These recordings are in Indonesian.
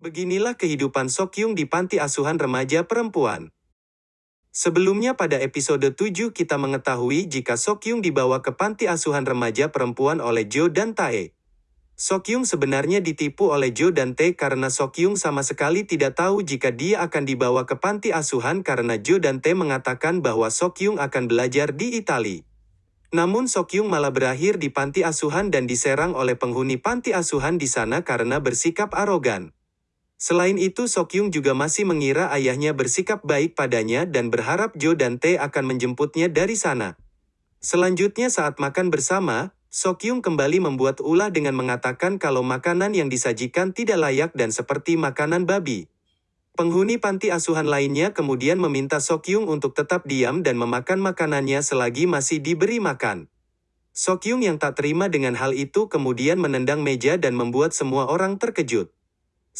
Beginilah kehidupan Sokyung di panti asuhan remaja perempuan. Sebelumnya pada episode 7 kita mengetahui jika Sokyung dibawa ke panti asuhan remaja perempuan oleh Jo dan Tae. Sokyung sebenarnya ditipu oleh Jo dan Tae karena Sokyung sama sekali tidak tahu jika dia akan dibawa ke panti asuhan karena Jo dan Tae mengatakan bahwa Sokyung akan belajar di Itali. Namun Sokyung malah berakhir di panti asuhan dan diserang oleh penghuni panti asuhan di sana karena bersikap arogan. Selain itu Sokyung juga masih mengira ayahnya bersikap baik padanya dan berharap Jo dan Tae akan menjemputnya dari sana. Selanjutnya saat makan bersama, Sokyung kembali membuat ulah dengan mengatakan kalau makanan yang disajikan tidak layak dan seperti makanan babi. Penghuni panti asuhan lainnya kemudian meminta Sokyung untuk tetap diam dan memakan makanannya selagi masih diberi makan. Sokyung yang tak terima dengan hal itu kemudian menendang meja dan membuat semua orang terkejut.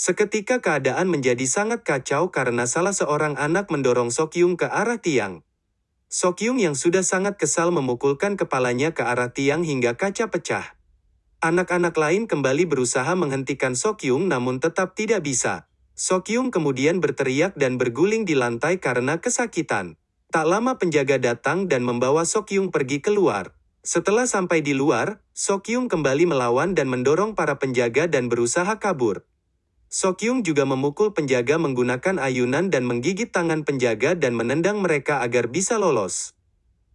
Seketika keadaan menjadi sangat kacau karena salah seorang anak mendorong Sokyung ke arah tiang. Sokyung yang sudah sangat kesal memukulkan kepalanya ke arah tiang hingga kaca pecah. Anak-anak lain kembali berusaha menghentikan Sokyung namun tetap tidak bisa. Sokyung kemudian berteriak dan berguling di lantai karena kesakitan. Tak lama penjaga datang dan membawa Sokyung pergi keluar. Setelah sampai di luar, Sokyung kembali melawan dan mendorong para penjaga dan berusaha kabur. Sokyung juga memukul penjaga menggunakan ayunan dan menggigit tangan penjaga dan menendang mereka agar bisa lolos.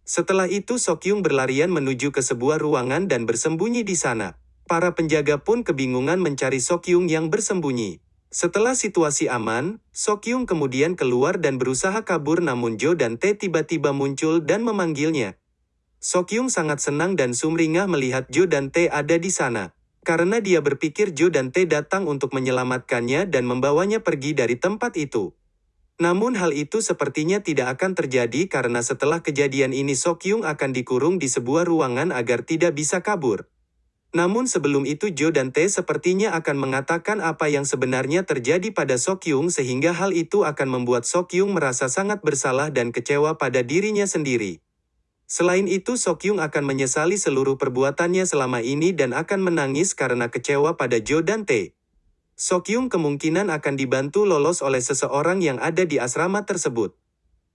Setelah itu Sokyung berlarian menuju ke sebuah ruangan dan bersembunyi di sana. Para penjaga pun kebingungan mencari Sokyung yang bersembunyi. Setelah situasi aman, Sokyung kemudian keluar dan berusaha kabur namun Jo dan Tae tiba-tiba muncul dan memanggilnya. Sokyung sangat senang dan sumringah melihat Jo dan Tae ada di sana karena dia berpikir Jo dan Tae datang untuk menyelamatkannya dan membawanya pergi dari tempat itu. Namun hal itu sepertinya tidak akan terjadi karena setelah kejadian ini Sokyung akan dikurung di sebuah ruangan agar tidak bisa kabur. Namun sebelum itu Jo dan Tae sepertinya akan mengatakan apa yang sebenarnya terjadi pada Sokyung sehingga hal itu akan membuat Sokyung merasa sangat bersalah dan kecewa pada dirinya sendiri. Selain itu Sokyung akan menyesali seluruh perbuatannya selama ini dan akan menangis karena kecewa pada Jo dan Tae. Sokyung kemungkinan akan dibantu lolos oleh seseorang yang ada di asrama tersebut.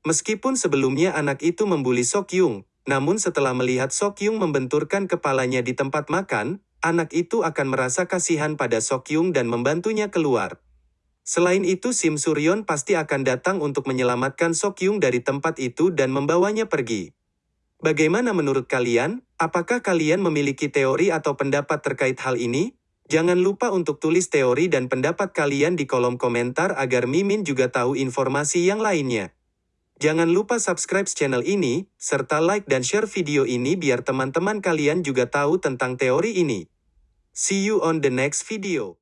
Meskipun sebelumnya anak itu membuli Sokyung, namun setelah melihat Sokyung membenturkan kepalanya di tempat makan, anak itu akan merasa kasihan pada Sokyung dan membantunya keluar. Selain itu Sim Suryon pasti akan datang untuk menyelamatkan Sokyung dari tempat itu dan membawanya pergi. Bagaimana menurut kalian? Apakah kalian memiliki teori atau pendapat terkait hal ini? Jangan lupa untuk tulis teori dan pendapat kalian di kolom komentar agar Mimin juga tahu informasi yang lainnya. Jangan lupa subscribe channel ini, serta like dan share video ini biar teman-teman kalian juga tahu tentang teori ini. See you on the next video.